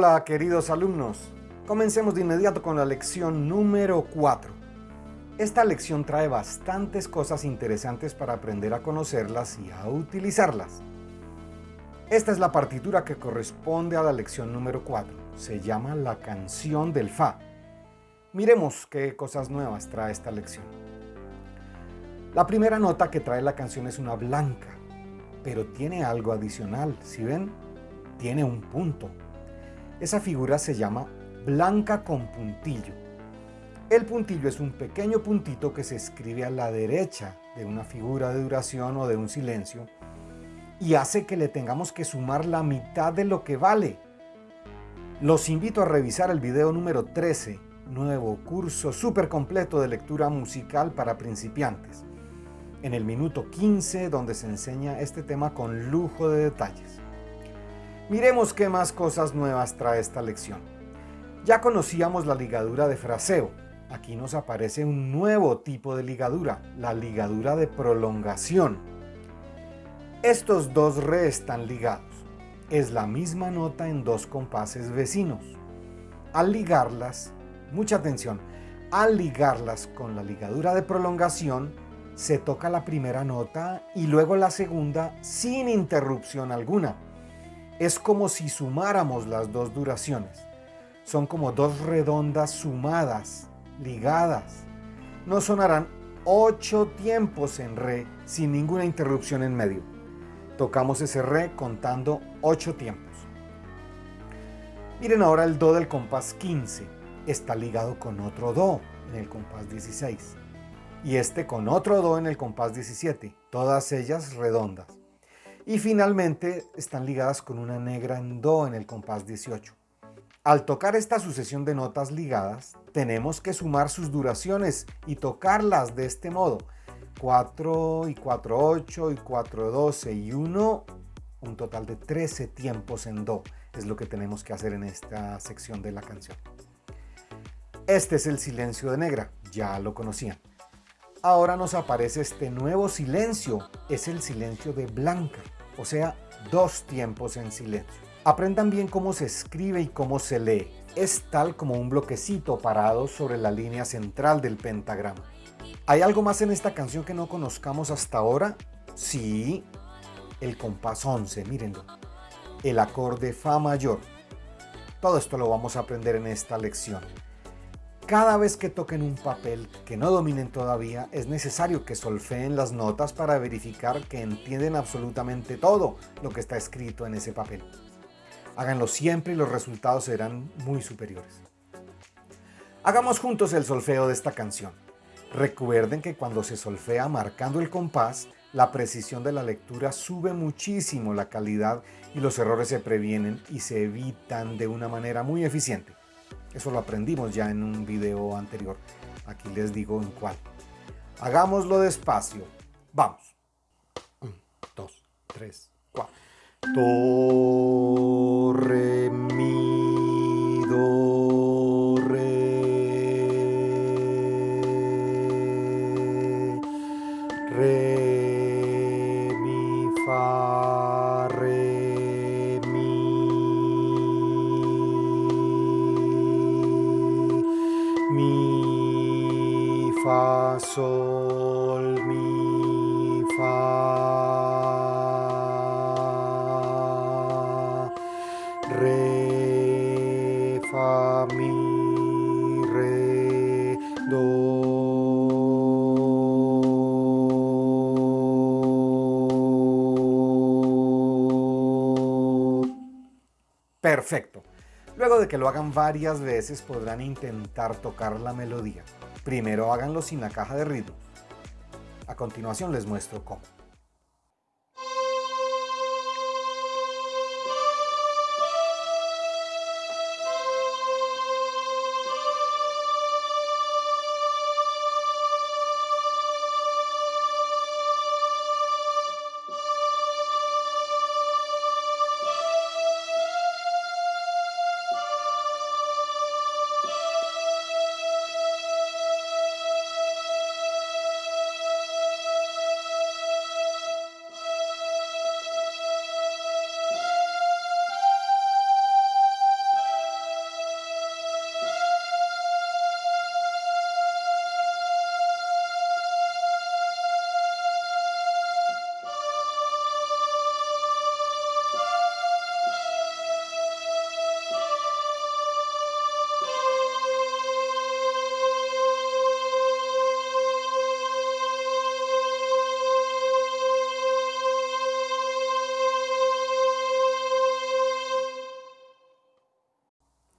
Hola queridos alumnos, comencemos de inmediato con la lección número 4. Esta lección trae bastantes cosas interesantes para aprender a conocerlas y a utilizarlas. Esta es la partitura que corresponde a la lección número 4. Se llama La canción del Fa. Miremos qué cosas nuevas trae esta lección. La primera nota que trae la canción es una blanca, pero tiene algo adicional. Si ven, tiene un punto. Esa figura se llama blanca con puntillo. El puntillo es un pequeño puntito que se escribe a la derecha de una figura de duración o de un silencio y hace que le tengamos que sumar la mitad de lo que vale. Los invito a revisar el video número 13, nuevo curso súper completo de lectura musical para principiantes, en el minuto 15 donde se enseña este tema con lujo de detalles. Miremos qué más cosas nuevas trae esta lección. Ya conocíamos la ligadura de fraseo. Aquí nos aparece un nuevo tipo de ligadura, la ligadura de prolongación. Estos dos re están ligados. Es la misma nota en dos compases vecinos. Al ligarlas, mucha atención, al ligarlas con la ligadura de prolongación, se toca la primera nota y luego la segunda sin interrupción alguna es como si sumáramos las dos duraciones. Son como dos redondas sumadas, ligadas. No sonarán ocho tiempos en re sin ninguna interrupción en medio. Tocamos ese re contando ocho tiempos. Miren ahora el do del compás 15. Está ligado con otro do en el compás 16. Y este con otro do en el compás 17. Todas ellas redondas y finalmente están ligadas con una negra en Do en el compás 18. Al tocar esta sucesión de notas ligadas, tenemos que sumar sus duraciones y tocarlas de este modo. 4 y 4, 8 y 4, 12 y 1, un total de 13 tiempos en Do. Es lo que tenemos que hacer en esta sección de la canción. Este es el silencio de negra, ya lo conocían. Ahora nos aparece este nuevo silencio, es el silencio de blanca o sea, dos tiempos en silencio. Aprendan bien cómo se escribe y cómo se lee. Es tal como un bloquecito parado sobre la línea central del pentagrama. ¿Hay algo más en esta canción que no conozcamos hasta ahora? Sí, el compás 11, mírenlo. El acorde Fa mayor. Todo esto lo vamos a aprender en esta lección. Cada vez que toquen un papel que no dominen todavía, es necesario que solfeen las notas para verificar que entienden absolutamente todo lo que está escrito en ese papel. Háganlo siempre y los resultados serán muy superiores. Hagamos juntos el solfeo de esta canción. Recuerden que cuando se solfea marcando el compás, la precisión de la lectura sube muchísimo la calidad y los errores se previenen y se evitan de una manera muy eficiente. Eso lo aprendimos ya en un video anterior. Aquí les digo en cuál. Hagámoslo despacio. Vamos. Un, dos, tres, cuatro. Do, Re, fa, mi, re, do. Perfecto. Luego de que lo hagan varias veces podrán intentar tocar la melodía. Primero háganlo sin la caja de ritmo. A continuación les muestro cómo.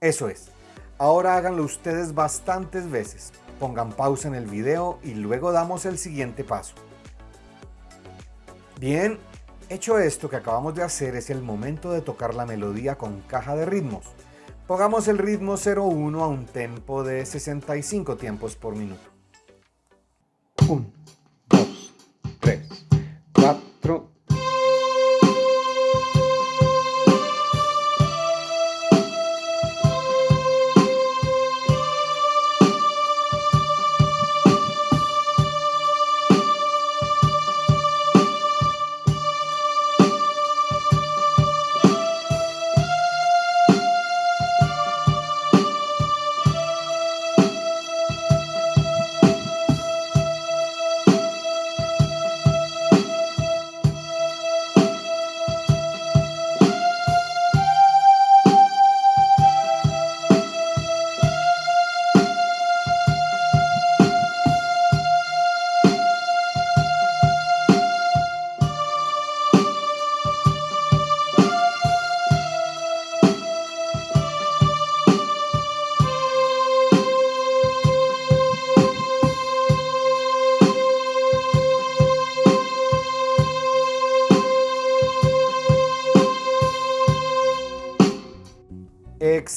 Eso es. Ahora háganlo ustedes bastantes veces. Pongan pausa en el video y luego damos el siguiente paso. Bien, hecho esto que acabamos de hacer es el momento de tocar la melodía con caja de ritmos. Pongamos el ritmo 01 a un tempo de 65 tiempos por minuto.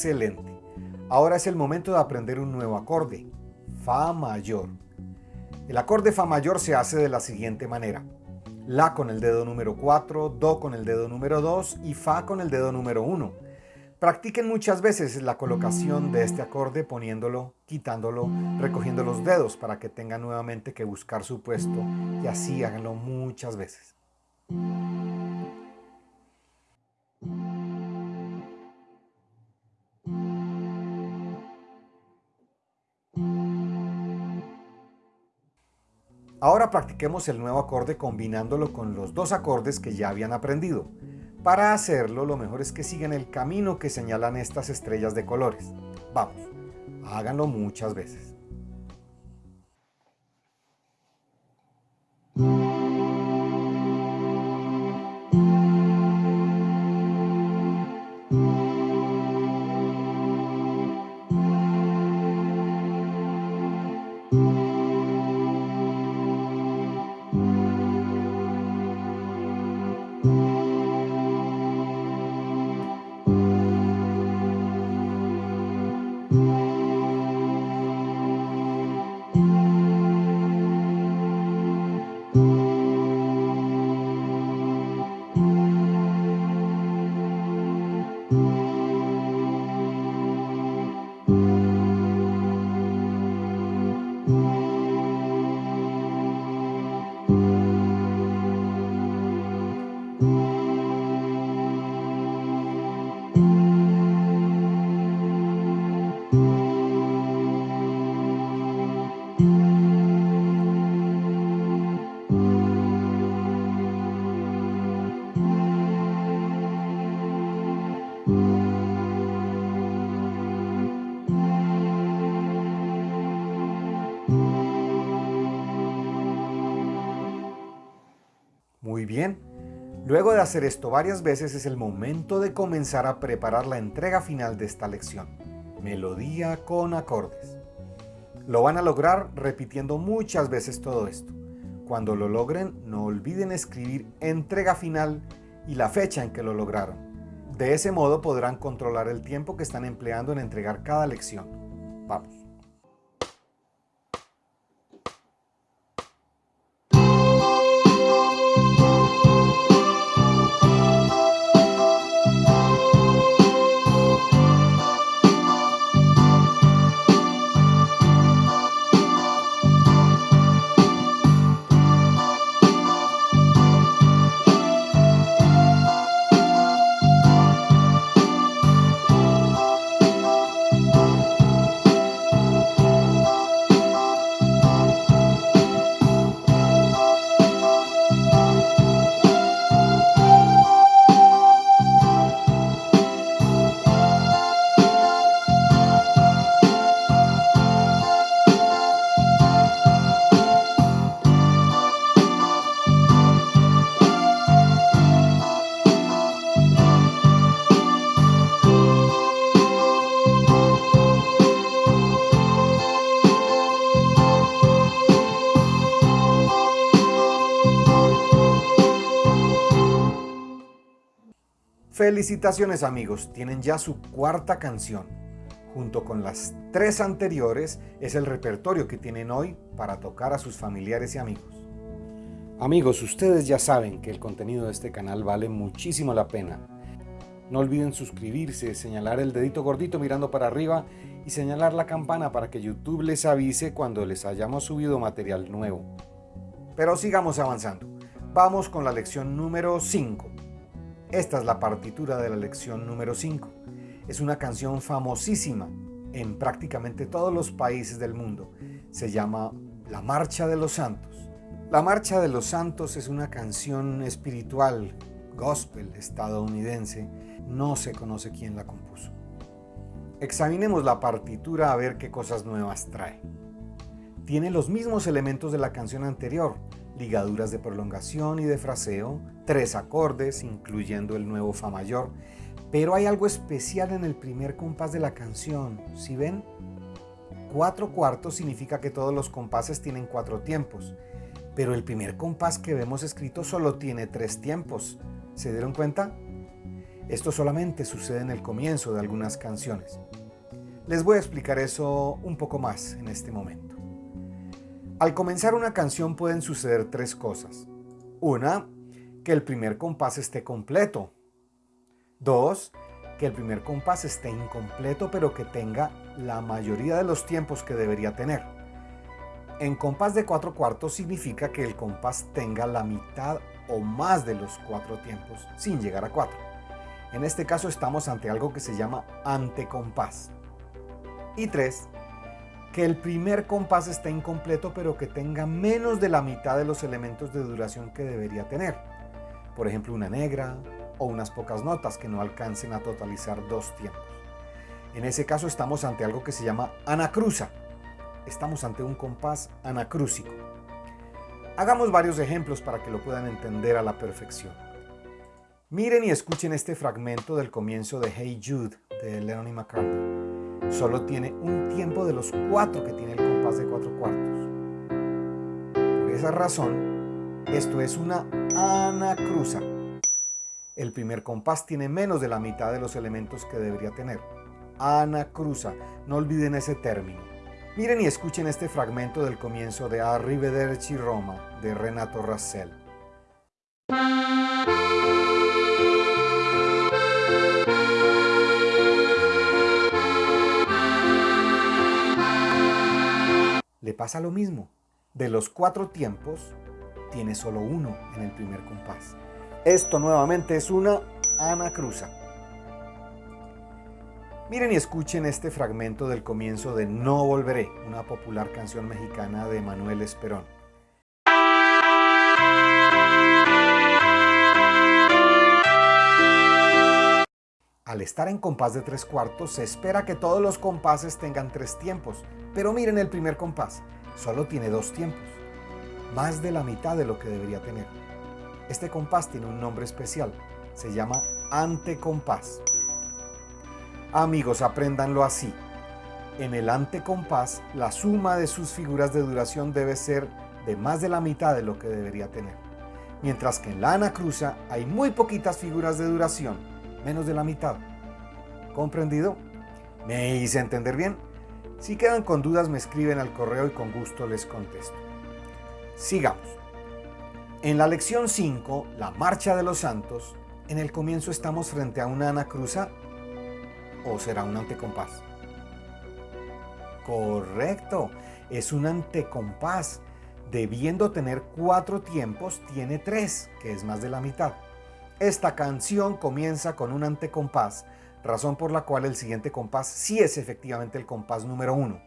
Excelente. Ahora es el momento de aprender un nuevo acorde, Fa mayor. El acorde Fa mayor se hace de la siguiente manera. La con el dedo número 4, Do con el dedo número 2 y Fa con el dedo número 1. Practiquen muchas veces la colocación de este acorde poniéndolo, quitándolo, recogiendo los dedos para que tengan nuevamente que buscar su puesto y así háganlo muchas veces. Ahora practiquemos el nuevo acorde combinándolo con los dos acordes que ya habían aprendido. Para hacerlo, lo mejor es que sigan el camino que señalan estas estrellas de colores. Vamos, háganlo muchas veces. Muy bien. Luego de hacer esto varias veces es el momento de comenzar a preparar la entrega final de esta lección. Melodía con acordes. Lo van a lograr repitiendo muchas veces todo esto. Cuando lo logren, no olviden escribir entrega final y la fecha en que lo lograron. De ese modo podrán controlar el tiempo que están empleando en entregar cada lección. Vamos. Felicitaciones amigos, tienen ya su cuarta canción. Junto con las tres anteriores es el repertorio que tienen hoy para tocar a sus familiares y amigos. Amigos, ustedes ya saben que el contenido de este canal vale muchísimo la pena. No olviden suscribirse, señalar el dedito gordito mirando para arriba y señalar la campana para que YouTube les avise cuando les hayamos subido material nuevo. Pero sigamos avanzando. Vamos con la lección número 5. Esta es la partitura de la lección número 5. Es una canción famosísima en prácticamente todos los países del mundo. Se llama La Marcha de los Santos. La Marcha de los Santos es una canción espiritual, gospel estadounidense. No se conoce quién la compuso. Examinemos la partitura a ver qué cosas nuevas trae. Tiene los mismos elementos de la canción anterior, ligaduras de prolongación y de fraseo, tres acordes, incluyendo el nuevo Fa mayor, pero hay algo especial en el primer compás de la canción, ¿sí ven? Cuatro cuartos significa que todos los compases tienen cuatro tiempos, pero el primer compás que vemos escrito solo tiene tres tiempos. ¿Se dieron cuenta? Esto solamente sucede en el comienzo de algunas canciones. Les voy a explicar eso un poco más en este momento. Al comenzar una canción pueden suceder tres cosas. Una, que el primer compás esté completo. Dos, que el primer compás esté incompleto pero que tenga la mayoría de los tiempos que debería tener. En compás de cuatro cuartos significa que el compás tenga la mitad o más de los cuatro tiempos sin llegar a cuatro. En este caso estamos ante algo que se llama antecompás. Y tres, que el primer compás esté incompleto pero que tenga menos de la mitad de los elementos de duración que debería tener. Por ejemplo, una negra o unas pocas notas que no alcancen a totalizar dos tiempos. En ese caso estamos ante algo que se llama anacruza. Estamos ante un compás anacrúsico. Hagamos varios ejemplos para que lo puedan entender a la perfección. Miren y escuchen este fragmento del comienzo de Hey Jude de Lennon y McCartney solo tiene un tiempo de los cuatro que tiene el compás de cuatro cuartos. Por esa razón, esto es una anacruza. El primer compás tiene menos de la mitad de los elementos que debería tener. Anacruza, no olviden ese término. Miren y escuchen este fragmento del comienzo de Arrivederci Roma de Renato Rassel. Le pasa lo mismo. De los cuatro tiempos, tiene solo uno en el primer compás. Esto nuevamente es una anacruza. Miren y escuchen este fragmento del comienzo de No Volveré, una popular canción mexicana de Manuel Esperón. Al estar en compás de tres cuartos, se espera que todos los compases tengan tres tiempos, pero miren el primer compás, solo tiene dos tiempos, más de la mitad de lo que debería tener. Este compás tiene un nombre especial, se llama antecompás. Amigos, apréndanlo así. En el antecompás, la suma de sus figuras de duración debe ser de más de la mitad de lo que debería tener. Mientras que en la anacruza hay muy poquitas figuras de duración, menos de la mitad. ¿Comprendido? ¿Me hice entender bien? Si quedan con dudas me escriben al correo y con gusto les contesto. Sigamos. En la lección 5, la marcha de los santos, en el comienzo estamos frente a una anacruza o será un antecompás. Correcto, es un antecompás. Debiendo tener cuatro tiempos, tiene tres, que es más de la mitad. Esta canción comienza con un antecompás, razón por la cual el siguiente compás sí es efectivamente el compás número uno.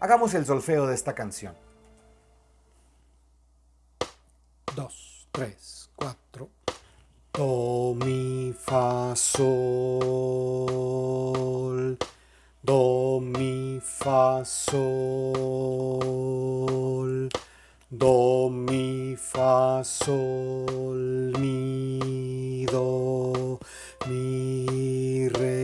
Hagamos el solfeo de esta canción. 2, 3, 4. Do, mi, fa, sol. Do, mi, fa, sol. Do, mi, fa, sol, mi, do, mi, re,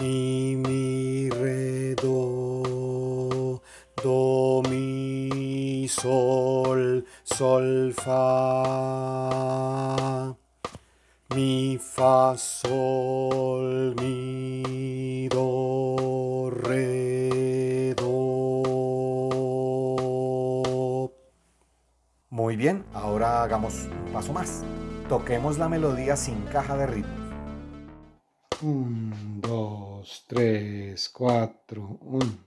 mi, mi, re, do, do, mi, sol, sol, fa. sol, mi, Muy bien, ahora hagamos un paso más. Toquemos la melodía sin caja de ritmos. 1, 2, 3, 4, 1.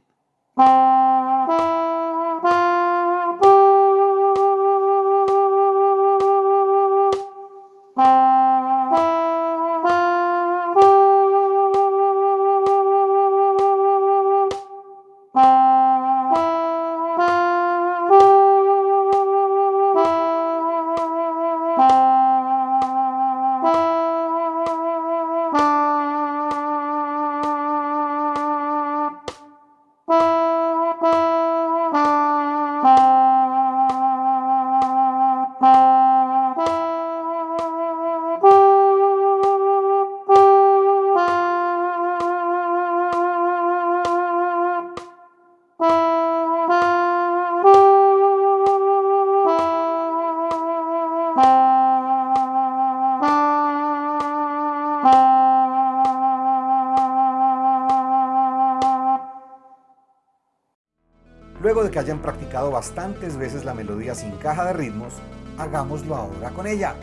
Luego de que hayan practicado bastantes veces la melodía sin caja de ritmos, hagámoslo ahora con ella.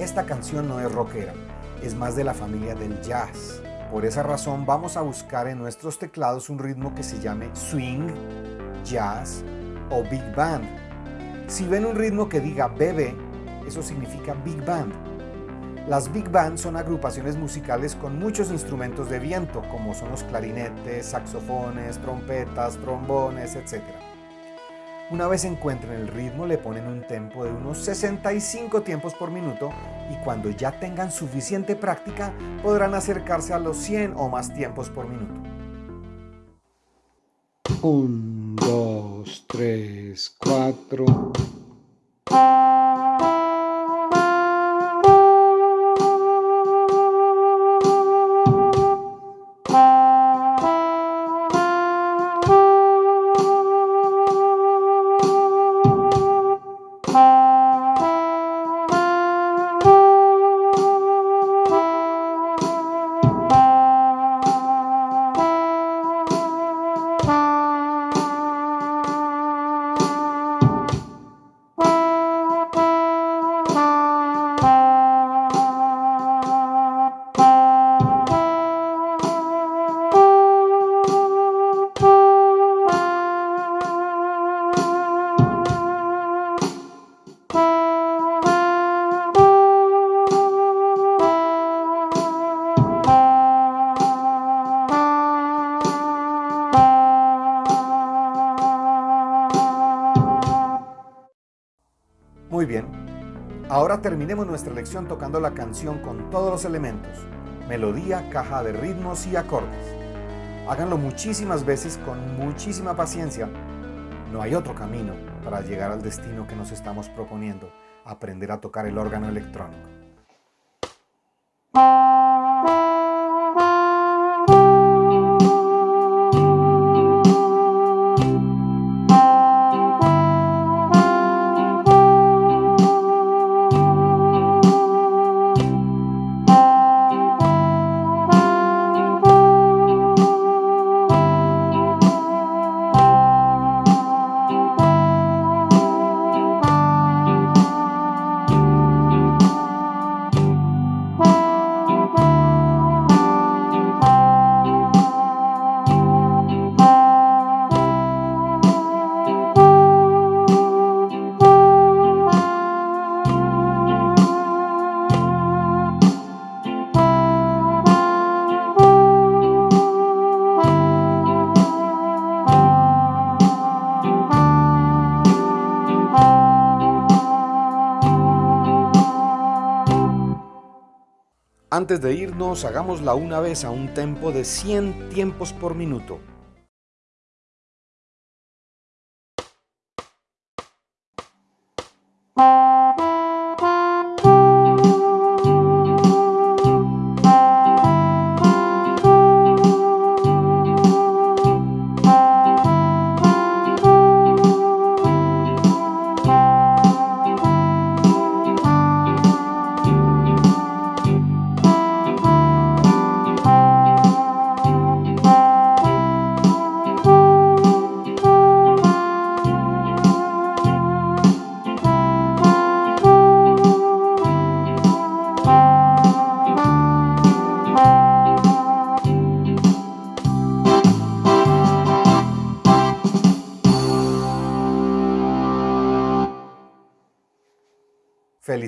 Esta canción no es rockera, es más de la familia del jazz. Por esa razón vamos a buscar en nuestros teclados un ritmo que se llame swing, jazz o big band. Si ven un ritmo que diga BB, eso significa big band. Las big band son agrupaciones musicales con muchos instrumentos de viento, como son los clarinetes, saxofones, trompetas, trombones, etc. Una vez encuentren el ritmo le ponen un tempo de unos 65 tiempos por minuto y cuando ya tengan suficiente práctica podrán acercarse a los 100 o más tiempos por minuto. 1, 2, 3, 4... Muy bien, ahora terminemos nuestra lección tocando la canción con todos los elementos, melodía, caja de ritmos y acordes. Háganlo muchísimas veces con muchísima paciencia. No hay otro camino para llegar al destino que nos estamos proponiendo, aprender a tocar el órgano electrónico. Antes de irnos, hagámosla una vez a un tempo de 100 tiempos por minuto.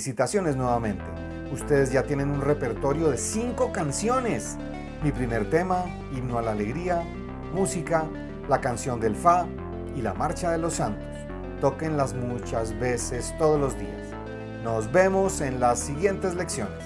Felicitaciones nuevamente. Ustedes ya tienen un repertorio de cinco canciones. Mi primer tema, Himno a la Alegría, música, la canción del Fa y la Marcha de los Santos. Tóquenlas muchas veces todos los días. Nos vemos en las siguientes lecciones.